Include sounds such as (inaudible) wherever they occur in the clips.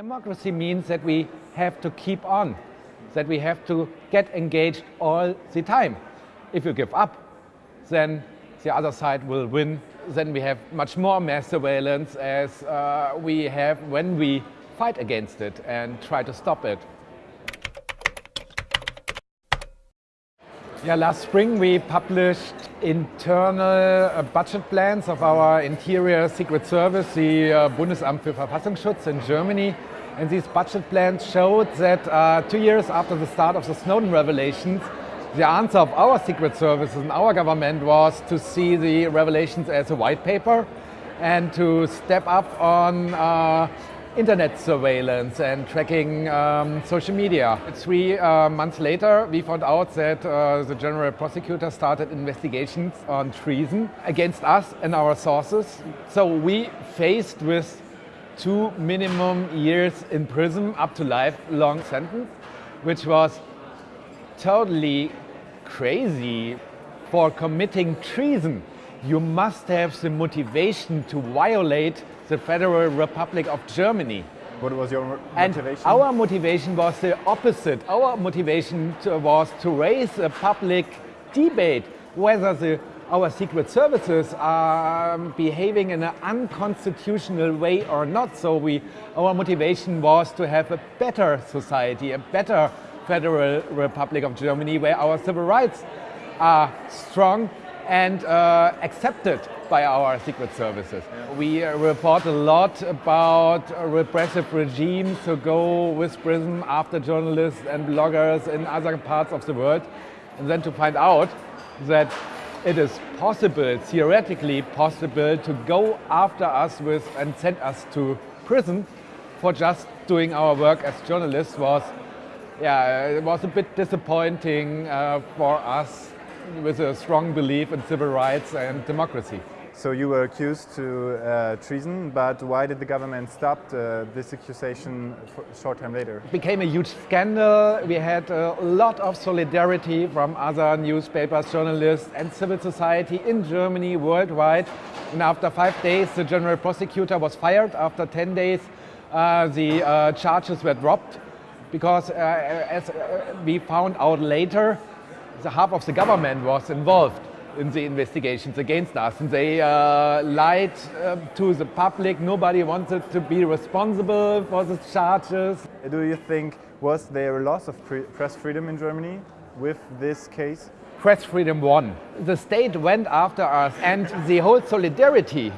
Democracy means that we have to keep on, that we have to get engaged all the time. If you give up, then the other side will win. Then we have much more mass surveillance as uh, we have when we fight against it and try to stop it. Yeah, last spring we published internal uh, budget plans of our interior secret service, the uh, Bundesamt für Verfassungsschutz in Germany. And these budget plans showed that uh, two years after the start of the Snowden revelations, the answer of our secret services and our government was to see the revelations as a white paper and to step up on uh, internet surveillance and tracking um, social media. Three uh, months later, we found out that uh, the general prosecutor started investigations on treason against us and our sources. So we faced with two minimum years in prison up to life-long sentence, which was totally crazy for committing treason. You must have the motivation to violate the Federal Republic of Germany. What was your motivation? And our motivation was the opposite. Our motivation to, was to raise a public debate whether the, our secret services are behaving in an unconstitutional way or not. So we, our motivation was to have a better society, a better Federal Republic of Germany where our civil rights are strong and uh, accepted by our secret services. Yeah. We uh, report a lot about repressive regimes who go with prison after journalists and bloggers in other parts of the world and then to find out that it is possible, theoretically possible, to go after us with and send us to prison for just doing our work as journalists was, yeah, it was a bit disappointing uh, for us with a strong belief in civil rights and democracy. So you were accused to uh, treason, but why did the government stop uh, this accusation a short time later? It became a huge scandal. We had a lot of solidarity from other newspapers, journalists and civil society in Germany, worldwide. And after five days, the general prosecutor was fired. After 10 days, uh, the uh, charges were dropped because uh, as uh, we found out later, the half of the government was involved in the investigations against us. And they uh, lied uh, to the public. Nobody wanted to be responsible for the charges. Do you think was there a loss of press freedom in Germany with this case? Press freedom won. The state went after us and the whole solidarity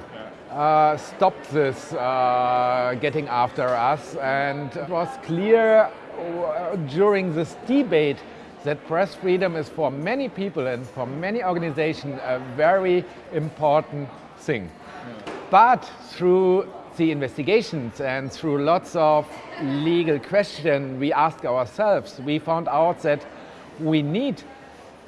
uh, stopped this uh, getting after us and it was clear uh, during this debate that press freedom is for many people and for many organizations a very important thing. But through the investigations and through lots of legal questions we ask ourselves, we found out that we need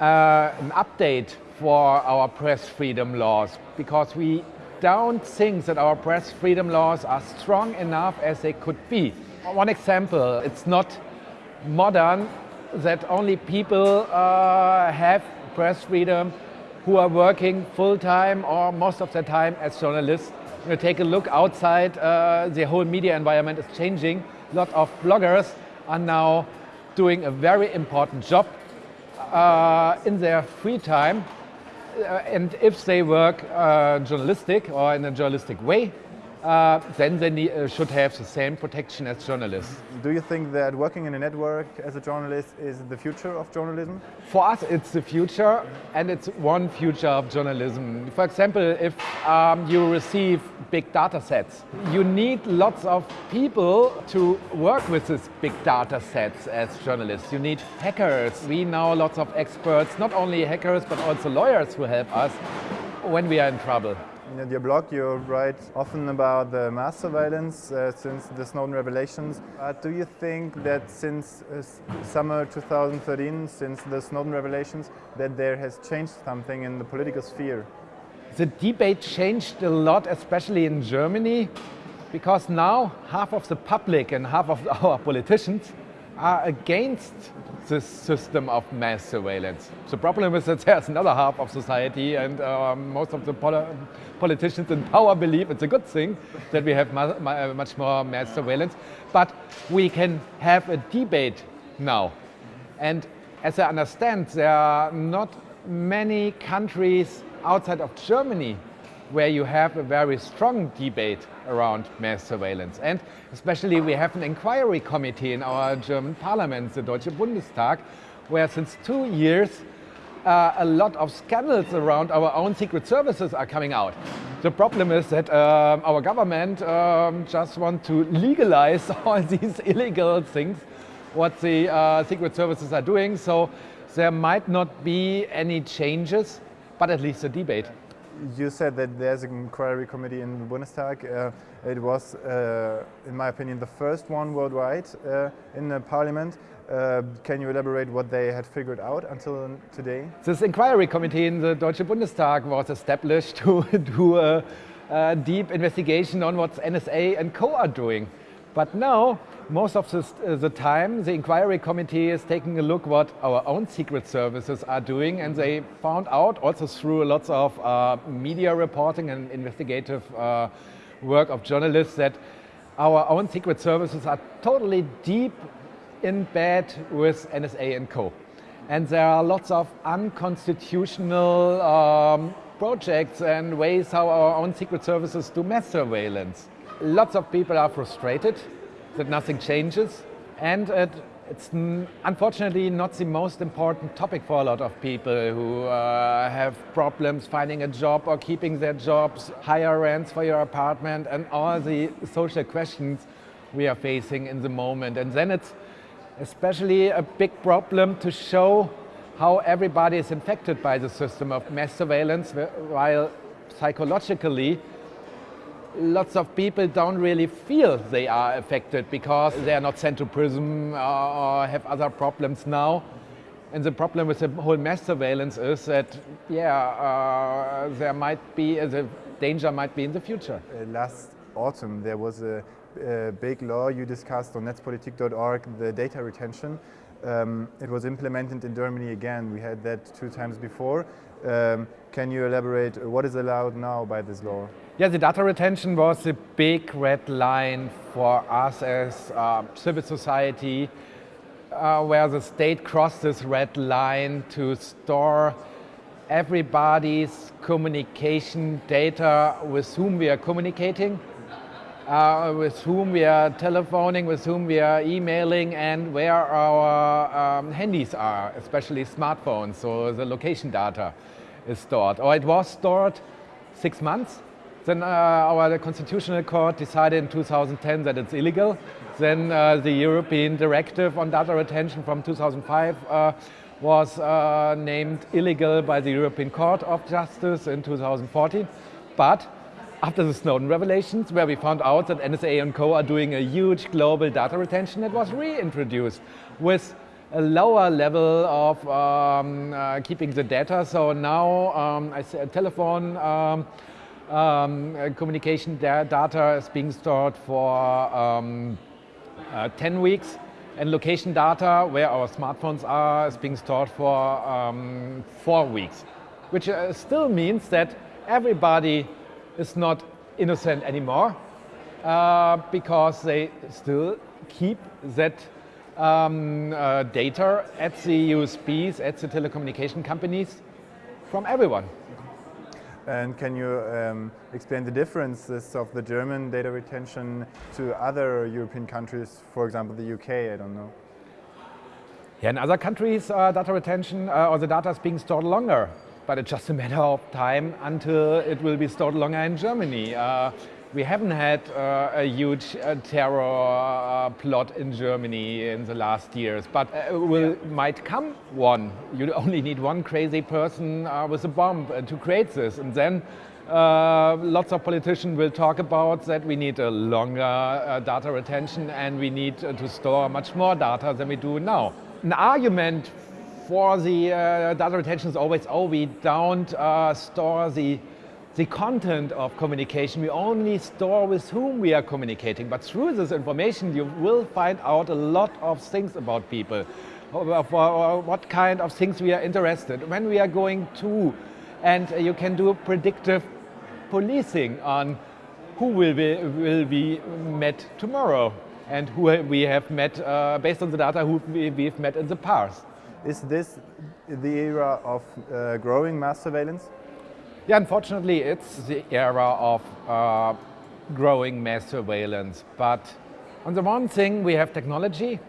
uh, an update for our press freedom laws because we don't think that our press freedom laws are strong enough as they could be. One example, it's not modern that only people uh, have press freedom who are working full-time or most of the time as journalists. You take a look outside, uh, the whole media environment is changing. A lot of bloggers are now doing a very important job uh, in their free time. Uh, and if they work uh, journalistic or in a journalistic way, uh, then they need, uh, should have the same protection as journalists. Do you think that working in a network as a journalist is the future of journalism? For us, it's the future, and it's one future of journalism. For example, if um, you receive big data sets, you need lots of people to work with these big data sets as journalists. You need hackers. We know lots of experts, not only hackers, but also lawyers who help us when we are in trouble. In your blog you write often about the mass surveillance uh, since the Snowden revelations. But do you think that since uh, summer 2013, since the Snowden revelations, that there has changed something in the political sphere? The debate changed a lot, especially in Germany, because now half of the public and half of (laughs) our politicians are against this system of mass surveillance. The problem is that there's another half of society and uh, most of the poli politicians in power believe it's a good thing that we have much more mass surveillance. But we can have a debate now. And as I understand, there are not many countries outside of Germany where you have a very strong debate around mass surveillance. And especially we have an inquiry committee in our German parliament, the Deutsche Bundestag, where since two years uh, a lot of scandals around our own secret services are coming out. The problem is that um, our government um, just want to legalize (laughs) all these illegal things what the uh, secret services are doing. So there might not be any changes, but at least a debate you said that there's an inquiry committee in the Bundestag. Uh, it was, uh, in my opinion, the first one worldwide uh, in the parliament. Uh, can you elaborate what they had figured out until today? This inquiry committee in the Deutsche Bundestag was established (laughs) to do a, a deep investigation on what NSA and Co are doing. But now, most of the, uh, the, time, the inquiry committee is taking a look what our own secret services are doing, and they found out, also through lots of uh, media reporting and investigative uh, work of journalists, that our own secret services are totally deep in bed with NSA and co. And there are lots of unconstitutional um, projects and ways how our own secret services do mass surveillance. Lots of people are frustrated that nothing changes and it, it's unfortunately not the most important topic for a lot of people who uh, have problems finding a job or keeping their jobs, higher rents for your apartment and all the social questions we are facing in the moment. And then it's especially a big problem to show how everybody is infected by the system of mass surveillance while psychologically lots of people don't really feel they are affected because they are not sent to prison or have other problems now. And the problem with the whole mass surveillance is that, yeah, uh, there might be, uh, the danger might be in the future. Uh, last autumn there was a, a, big law you discussed on netzpolitik.org, the data retention. Um, it was implemented in Germany again. We had that two times before. Um, can you elaborate what is allowed now by this law? Yeah, the data retention was a big red line for us as uh, civil society, uh, where the state crossed this red line to store everybody's communication data with whom we are communicating, uh, with whom we are telephoning, with whom we are emailing, and where our um, handies are, especially smartphones, so the location data is stored. Or it was stored six months then uh, our Constitutional Court decided in 2010 that it's illegal. Then uh, the European Directive on Data Retention from 2005 uh, was uh, named illegal by the European Court of Justice in 2014. But after the Snowden revelations, where we found out that NSA and co are doing a huge global data retention, it was reintroduced with a lower level of um, uh, keeping the data. So now um, I say telephone um, um, communication data is being stored for um, uh, 10 weeks and location data where our smartphones are is being stored for um, four weeks, which uh, still means that everybody is not innocent anymore uh, because they still keep that um, uh, data at the ISPs, at the telecommunication companies from everyone. And can you um, explain the differences of the German data retention to other European countries, for example, the UK, I don't know? Yeah, in other countries, uh, data retention uh, or the data is being stored longer, but it's just a matter of time until it will be stored longer in Germany. Uh, we haven't had uh, a huge uh, terror uh, plot in Germany in the last years, but uh, will yeah. might come one. You only need one crazy person uh, with a bomb uh, to create this, and then lots of politicians will talk about that we need a longer data retention and we need to store much more data than we do now. An argument for the uh, data retention is always, oh, we don't uh, store the the content of communication. We only store with whom we are communicating, but through this information you will find out a lot of things about people, uh, what kind of things we are interested, when we are going to, and you can do predictive policing on who will be, will be met tomorrow and who we have met uh, based on the data who we, have met in the past. Is this the era of uh, growing mass surveillance? Yeah, unfortunately, it's the era of uh, growing mass surveillance. But on the one thing, we have technology.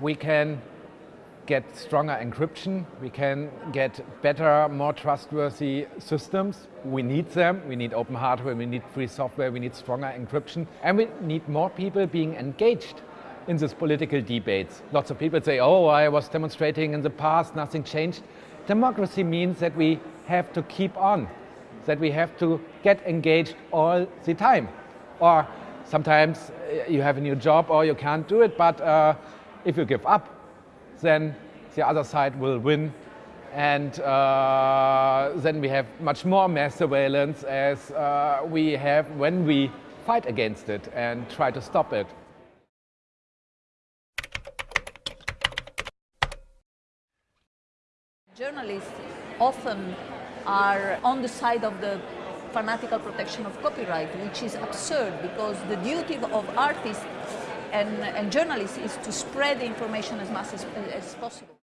We can get stronger encryption. We can get better, more trustworthy systems. We need them. We need open hardware. We need free software. We need stronger encryption. And we need more people being engaged in these political debates. Lots of people say, oh, I was demonstrating in the past, nothing changed. Democracy means that we have to keep on that we have to get engaged all the time. Or sometimes uh, you have a new job or you can't do it, but uh, if you give up, then the other side will win and uh, then we have much more mass surveillance as uh, we have when we fight against it and try to stop it. Journalists often are on the side of the fanatical protection of copyright, which is absurd because the duty of artists and, and journalists is to spread the information as much as, as possible.